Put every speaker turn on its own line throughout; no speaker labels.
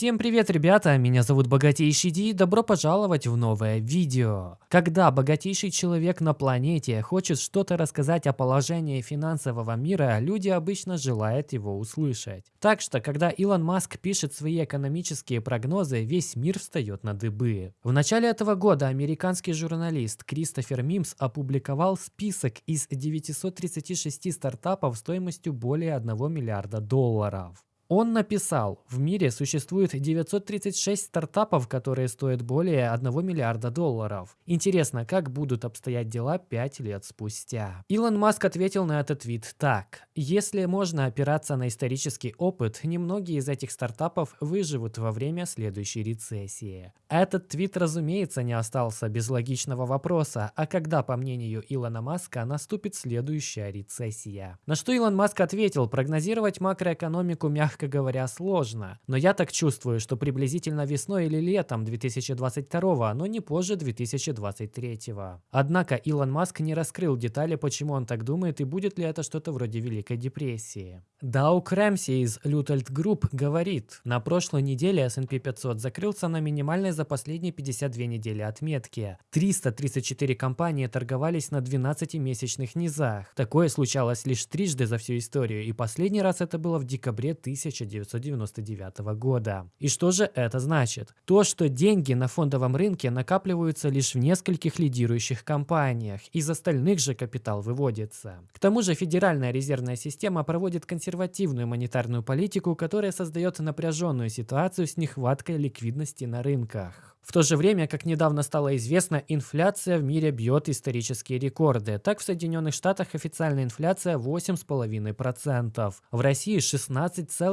Всем привет, ребята! Меня зовут Богатейший Ди и добро пожаловать в новое видео. Когда богатейший человек на планете хочет что-то рассказать о положении финансового мира, люди обычно желают его услышать. Так что, когда Илон Маск пишет свои экономические прогнозы, весь мир встает на дыбы. В начале этого года американский журналист Кристофер Мимс опубликовал список из 936 стартапов стоимостью более 1 миллиарда долларов. Он написал, в мире существует 936 стартапов, которые стоят более 1 миллиарда долларов. Интересно, как будут обстоять дела 5 лет спустя? Илон Маск ответил на этот твит так. Если можно опираться на исторический опыт, немногие из этих стартапов выживут во время следующей рецессии. Этот твит, разумеется, не остался без логичного вопроса, а когда, по мнению Илона Маска, наступит следующая рецессия? На что Илон Маск ответил, прогнозировать макроэкономику мягко мягко говоря, сложно. Но я так чувствую, что приблизительно весной или летом 2022, но не позже 2023. Однако Илон Маск не раскрыл детали, почему он так думает и будет ли это что-то вроде Великой депрессии. Даук Рэмси из Lutelt Group говорит, на прошлой неделе S&P 500 закрылся на минимальной за последние 52 недели отметке. 334 компании торговались на 12-месячных низах. Такое случалось лишь трижды за всю историю, и последний раз это было в декабре 1000 1999 года. И что же это значит? То, что деньги на фондовом рынке накапливаются лишь в нескольких лидирующих компаниях, из остальных же капитал выводится. К тому же Федеральная резервная система проводит консервативную монетарную политику, которая создает напряженную ситуацию с нехваткой ликвидности на рынках. В то же время, как недавно стало известно, инфляция в мире бьет исторические рекорды. Так в Соединенных Штатах официальная инфляция 8,5%, в России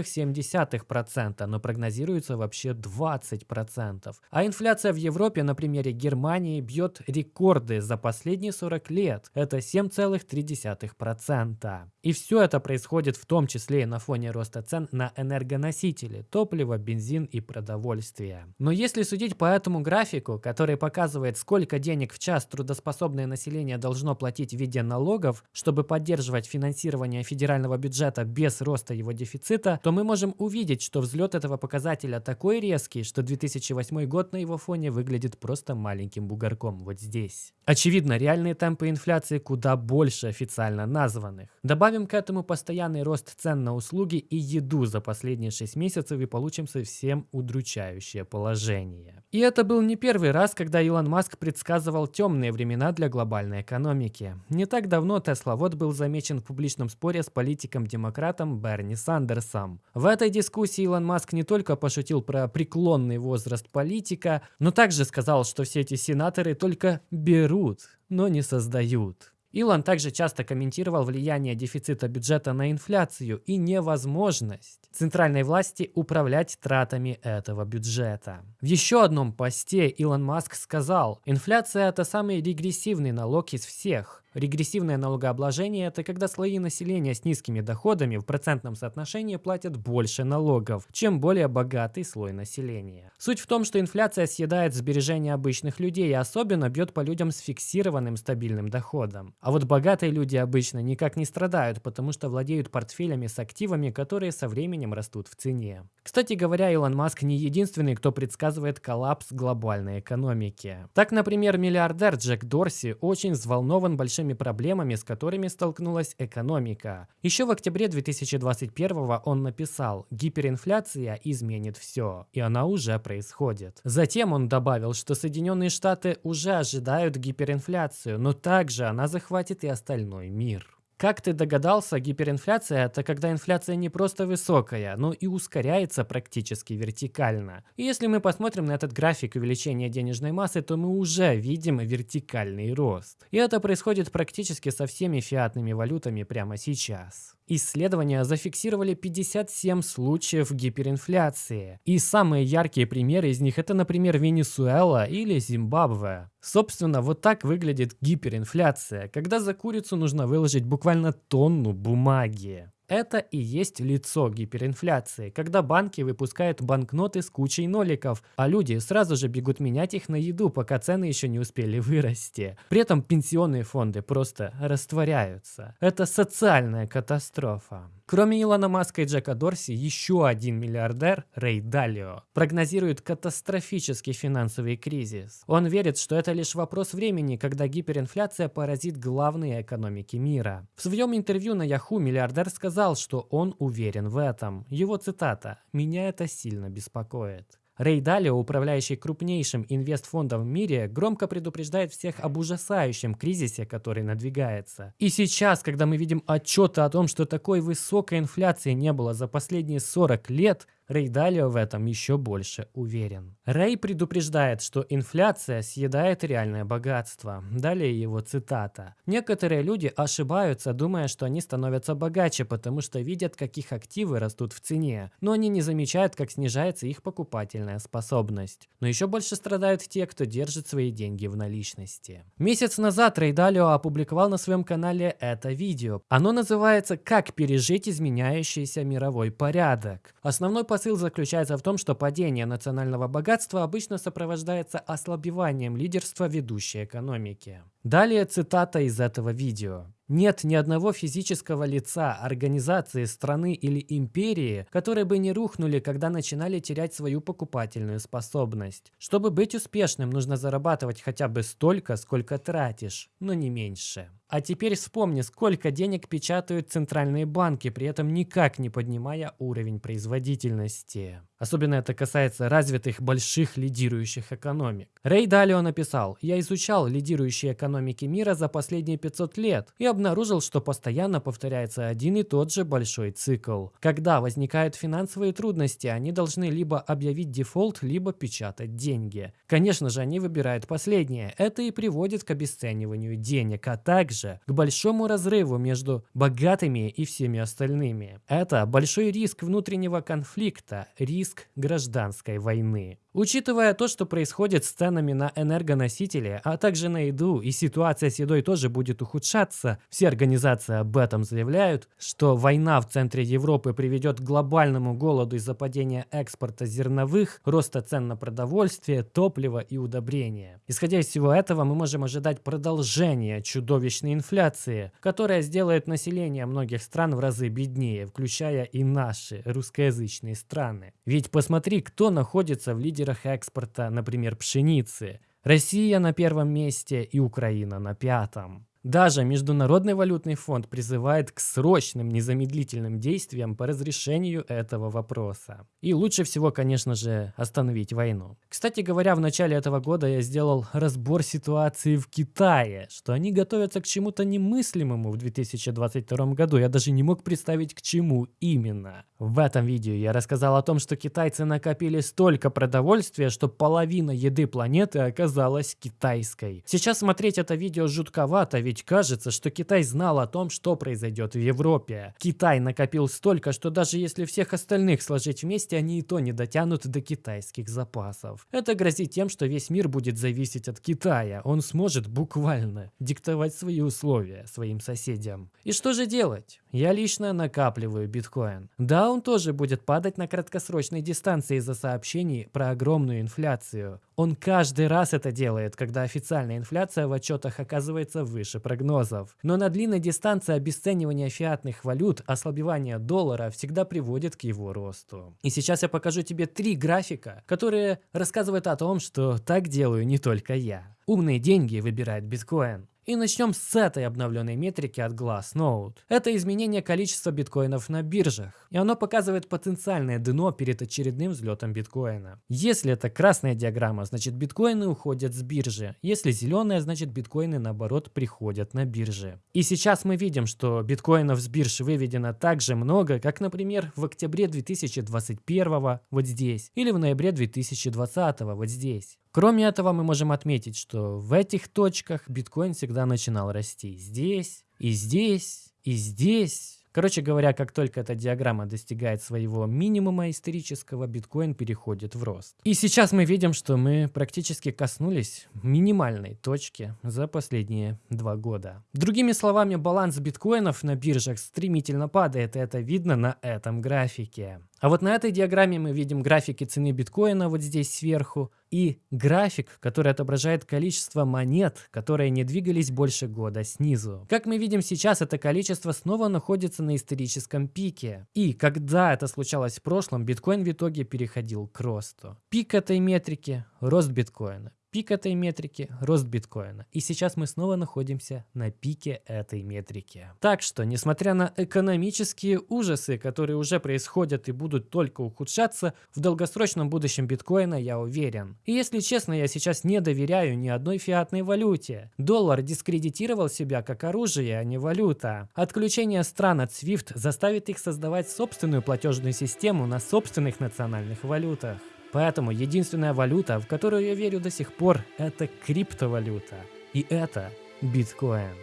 16,7%, но прогнозируется вообще 20%. А инфляция в Европе на примере Германии бьет рекорды за последние 40 лет. Это 7,3%. И все это происходит в том числе и на фоне роста цен на энергоносители, топливо, бензин и продовольствие. Но если судить по этому графику, который показывает, сколько денег в час трудоспособное население должно платить в виде налогов, чтобы поддерживать финансирование федерального бюджета без роста его дефицита, то мы можем увидеть, что взлет этого показателя такой резкий, что 2008 год на его фоне выглядит просто маленьким бугорком вот здесь. Очевидно, реальные темпы инфляции куда больше официально названных. Добавим к этому постоянный рост цен на услуги и еду за последние 6 месяцев и получим совсем удручающее положение. И это был не первый раз, когда Илон Маск предсказывал темные времена для глобальной экономики. Не так давно вот был замечен в публичном споре с политиком-демократом Берни Сандерсом. В этой дискуссии Илон Маск не только пошутил про преклонный возраст политика, но также сказал, что все эти сенаторы только берут, но не создают. Илон также часто комментировал влияние дефицита бюджета на инфляцию и невозможность центральной власти управлять тратами этого бюджета. В еще одном посте Илон Маск сказал, инфляция это самый регрессивный налог из всех. Регрессивное налогообложение – это когда слои населения с низкими доходами в процентном соотношении платят больше налогов, чем более богатый слой населения. Суть в том, что инфляция съедает сбережения обычных людей и особенно бьет по людям с фиксированным стабильным доходом. А вот богатые люди обычно никак не страдают, потому что владеют портфелями с активами, которые со временем растут в цене. Кстати говоря, Илон Маск не единственный, кто предсказывает коллапс глобальной экономики. Так, например, миллиардер Джек Дорси очень взволнован большим большими проблемами, с которыми столкнулась экономика. Еще в октябре 2021 он написал «Гиперинфляция изменит все», и она уже происходит. Затем он добавил, что Соединенные Штаты уже ожидают гиперинфляцию, но также она захватит и остальной мир. Как ты догадался, гиперинфляция – это когда инфляция не просто высокая, но и ускоряется практически вертикально. И если мы посмотрим на этот график увеличения денежной массы, то мы уже видим вертикальный рост. И это происходит практически со всеми фиатными валютами прямо сейчас. Исследования зафиксировали 57 случаев гиперинфляции. И самые яркие примеры из них это, например, Венесуэла или Зимбабве. Собственно, вот так выглядит гиперинфляция, когда за курицу нужно выложить буквально тонну бумаги. Это и есть лицо гиперинфляции, когда банки выпускают банкноты с кучей ноликов, а люди сразу же бегут менять их на еду, пока цены еще не успели вырасти. При этом пенсионные фонды просто растворяются. Это социальная катастрофа. Кроме Илона Маска и Джека Дорси, еще один миллиардер, Рэй Далио, прогнозирует катастрофический финансовый кризис. Он верит, что это лишь вопрос времени, когда гиперинфляция поразит главные экономики мира. В своем интервью на Yahoo миллиардер сказал, что он уверен в этом. Его цитата «Меня это сильно беспокоит». Рэй Далио, управляющий крупнейшим инвестфондом в мире, громко предупреждает всех об ужасающем кризисе, который надвигается. И сейчас, когда мы видим отчеты о том, что такой высокой инфляции не было за последние 40 лет, Рэй Далио в этом еще больше уверен. Рэй предупреждает, что инфляция съедает реальное богатство. Далее его цитата. «Некоторые люди ошибаются, думая, что они становятся богаче, потому что видят, как их активы растут в цене, но они не замечают, как снижается их покупательная способность. Но еще больше страдают те, кто держит свои деньги в наличности». Месяц назад Рэй Далио опубликовал на своем канале это видео. Оно называется «Как пережить изменяющийся мировой порядок». Основной посыл посыл заключается в том, что падение национального богатства обычно сопровождается ослабеванием лидерства ведущей экономики. Далее цитата из этого видео. Нет ни одного физического лица, организации, страны или империи, которые бы не рухнули, когда начинали терять свою покупательную способность. Чтобы быть успешным, нужно зарабатывать хотя бы столько, сколько тратишь, но не меньше. А теперь вспомни, сколько денег печатают центральные банки, при этом никак не поднимая уровень производительности. Особенно это касается развитых больших лидирующих экономик. Рэй Далио написал, «Я изучал лидирующие экономики мира за последние 500 лет и обнаружил, что постоянно повторяется один и тот же большой цикл. Когда возникают финансовые трудности, они должны либо объявить дефолт, либо печатать деньги. Конечно же, они выбирают последнее. Это и приводит к обесцениванию денег, а также к большому разрыву между богатыми и всеми остальными. Это большой риск внутреннего конфликта, риск гражданской войны. Учитывая то, что происходит с ценами на энергоносители, а также на еду, и ситуация с едой тоже будет ухудшаться, все организации об этом заявляют, что война в центре Европы приведет к глобальному голоду из-за падения экспорта зерновых, роста цен на продовольствие, топливо и удобрения. Исходя из всего этого, мы можем ожидать продолжения чудовищной инфляции, которая сделает население многих стран в разы беднее, включая и наши русскоязычные страны. Ведь посмотри, кто находится в лидере лидерах экспорта, например, пшеницы. Россия на первом месте и Украина на пятом. Даже Международный валютный фонд призывает к срочным незамедлительным действиям по разрешению этого вопроса. И лучше всего, конечно же, остановить войну. Кстати говоря, в начале этого года я сделал разбор ситуации в Китае, что они готовятся к чему-то немыслимому в 2022 году. Я даже не мог представить, к чему именно. В этом видео я рассказал о том, что китайцы накопили столько продовольствия, что половина еды планеты оказалась китайской. Сейчас смотреть это видео жутковато, ведь кажется, что Китай знал о том, что произойдет в Европе. Китай накопил столько, что даже если всех остальных сложить вместе, они и то не дотянут до китайских запасов. Это грозит тем, что весь мир будет зависеть от Китая. Он сможет буквально диктовать свои условия своим соседям. И что же делать? Я лично накапливаю биткоин. Да, он тоже будет падать на краткосрочной дистанции из-за сообщений про огромную инфляцию. Он каждый раз это делает, когда официальная инфляция в отчетах оказывается выше прогнозов. Но на длинной дистанции обесценивание фиатных валют, ослабевание доллара всегда приводит к его росту. И сейчас я покажу тебе три графика, которые рассказывают о том, что так делаю не только я. Умные деньги выбирают биткоин. И начнем с этой обновленной метрики от Glassnode. Это изменение количества биткоинов на биржах. И оно показывает потенциальное дно перед очередным взлетом биткоина. Если это красная диаграмма, значит биткоины уходят с биржи. Если зеленая, значит биткоины наоборот приходят на биржи. И сейчас мы видим, что биткоинов с бирж выведено так же много, как, например, в октябре 2021 вот здесь, или в ноябре 2020 вот здесь. Кроме этого, мы можем отметить, что в этих точках биткоин всегда начинал расти. Здесь, и здесь, и здесь. Короче говоря, как только эта диаграмма достигает своего минимума исторического, биткоин переходит в рост. И сейчас мы видим, что мы практически коснулись минимальной точки за последние два года. Другими словами, баланс биткоинов на биржах стремительно падает, и это видно на этом графике. А вот на этой диаграмме мы видим графики цены биткоина вот здесь сверху и график, который отображает количество монет, которые не двигались больше года снизу. Как мы видим сейчас, это количество снова находится на историческом пике. И когда это случалось в прошлом, биткоин в итоге переходил к росту. Пик этой метрики – рост биткоина. Пик этой метрики – рост биткоина. И сейчас мы снова находимся на пике этой метрики. Так что, несмотря на экономические ужасы, которые уже происходят и будут только ухудшаться, в долгосрочном будущем биткоина я уверен. И если честно, я сейчас не доверяю ни одной фиатной валюте. Доллар дискредитировал себя как оружие, а не валюта. Отключение стран от SWIFT заставит их создавать собственную платежную систему на собственных национальных валютах. Поэтому единственная валюта, в которую я верю до сих пор, это криптовалюта. И это биткоин.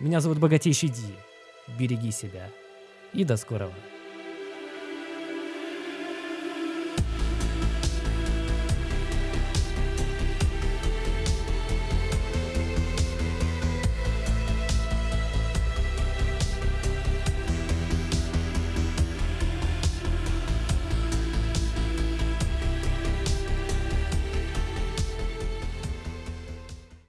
Меня зовут Богатейший Ди. Береги себя. И до скорого.